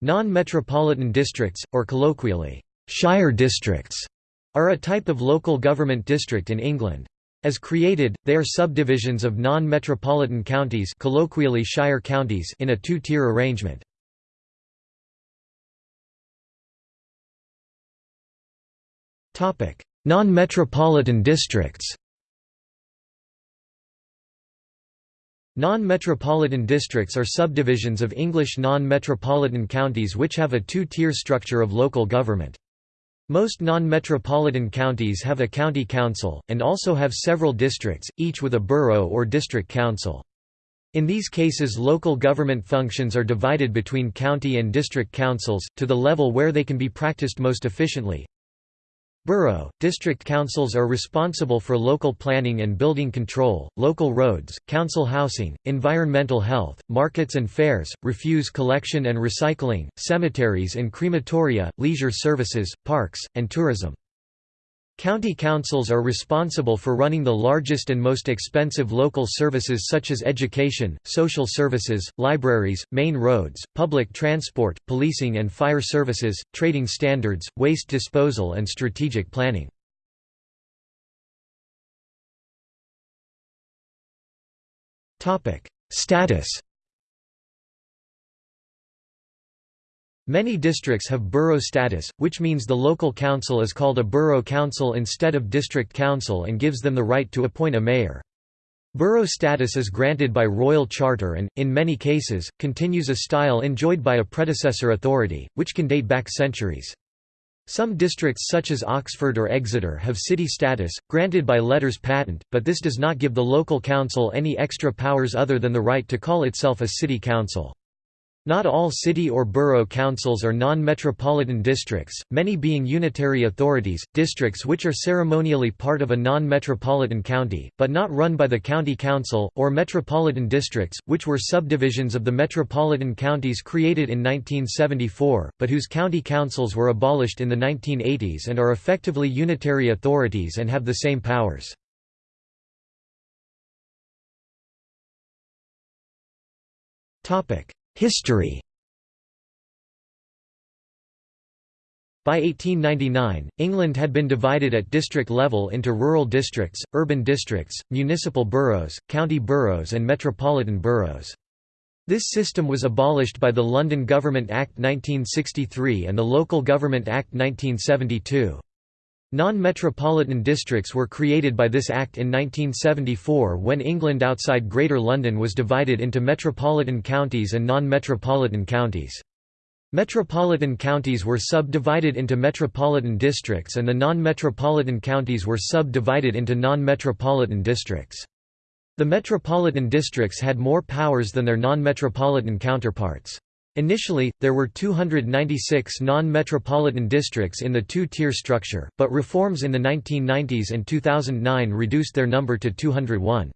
Non-metropolitan districts, or colloquially, shire districts, are a type of local government district in England. As created, they are subdivisions of non-metropolitan counties colloquially shire counties in a two-tier arrangement. Non-metropolitan districts Non-metropolitan districts are subdivisions of English non-metropolitan counties which have a two-tier structure of local government. Most non-metropolitan counties have a county council, and also have several districts, each with a borough or district council. In these cases local government functions are divided between county and district councils, to the level where they can be practiced most efficiently. Borough, district councils are responsible for local planning and building control, local roads, council housing, environmental health, markets and fairs, refuse collection and recycling, cemeteries and crematoria, leisure services, parks, and tourism. County councils are responsible for running the largest and most expensive local services such as education, social services, libraries, main roads, public transport, policing and fire services, trading standards, waste disposal and strategic planning. Status Many districts have borough status, which means the local council is called a borough council instead of district council and gives them the right to appoint a mayor. Borough status is granted by royal charter and, in many cases, continues a style enjoyed by a predecessor authority, which can date back centuries. Some districts such as Oxford or Exeter have city status, granted by letters patent, but this does not give the local council any extra powers other than the right to call itself a city council. Not all city or borough councils are non-metropolitan districts, many being unitary authorities, districts which are ceremonially part of a non-metropolitan county, but not run by the county council, or metropolitan districts, which were subdivisions of the metropolitan counties created in 1974, but whose county councils were abolished in the 1980s and are effectively unitary authorities and have the same powers. Topic History By 1899, England had been divided at district level into rural districts, urban districts, municipal boroughs, county boroughs and metropolitan boroughs. This system was abolished by the London Government Act 1963 and the Local Government Act 1972. Non-metropolitan districts were created by this Act in 1974 when England outside Greater London was divided into metropolitan counties and non-metropolitan counties. Metropolitan counties were subdivided into metropolitan districts and the non-metropolitan counties were subdivided into non-metropolitan districts. The metropolitan districts had more powers than their non-metropolitan counterparts. Initially, there were 296 non-metropolitan districts in the two-tier structure, but reforms in the 1990s and 2009 reduced their number to 201.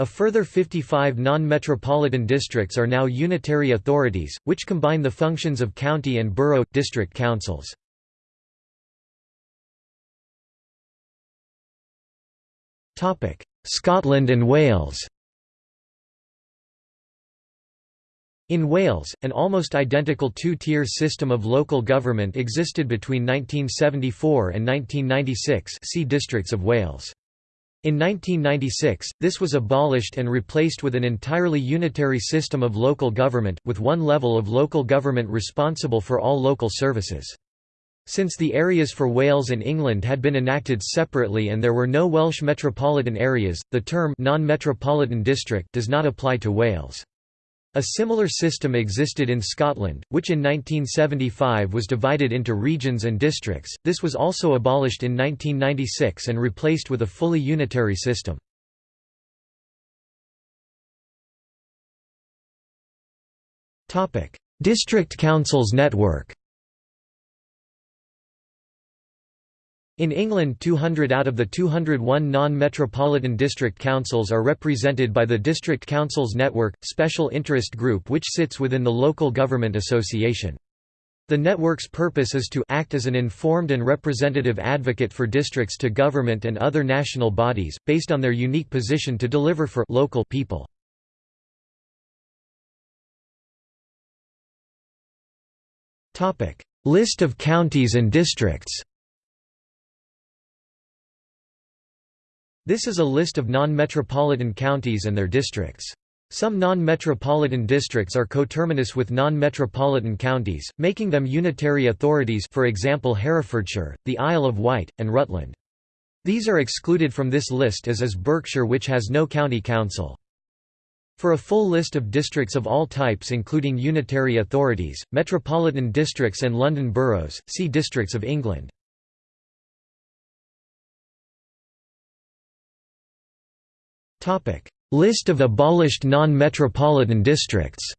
A further 55 non-metropolitan districts are now unitary authorities, which combine the functions of county and borough, district councils. Scotland and Wales In Wales, an almost identical two-tier system of local government existed between 1974 and 1996 see Districts of Wales. In 1996, this was abolished and replaced with an entirely unitary system of local government, with one level of local government responsible for all local services. Since the areas for Wales and England had been enacted separately and there were no Welsh metropolitan areas, the term non-metropolitan district does not apply to Wales. A similar system existed in Scotland, which in 1975 was divided into regions and districts. This was also abolished in 1996 and replaced with a fully unitary system. Topic: District Councils network. In England 200 out of the 201 non-metropolitan district councils are represented by the District Councils Network, special interest group which sits within the Local Government Association. The network's purpose is to act as an informed and representative advocate for districts to government and other national bodies, based on their unique position to deliver for local people. List of counties and districts This is a list of non-metropolitan counties and their districts. Some non-metropolitan districts are coterminous with non-metropolitan counties, making them unitary authorities for example Herefordshire, the Isle of Wight, and Rutland. These are excluded from this list as is Berkshire which has no county council. For a full list of districts of all types including unitary authorities, metropolitan districts and London boroughs, see Districts of England. List of abolished non-metropolitan districts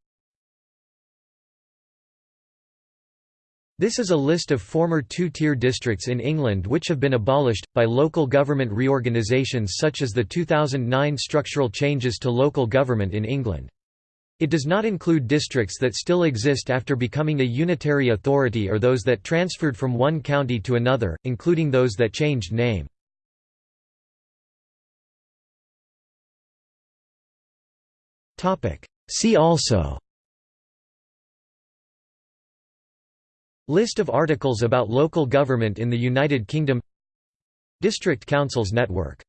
This is a list of former two-tier districts in England which have been abolished, by local government reorganisations such as the 2009 structural changes to local government in England. It does not include districts that still exist after becoming a unitary authority or those that transferred from one county to another, including those that changed name. See also. List of articles about local government in the United Kingdom. District Councils Network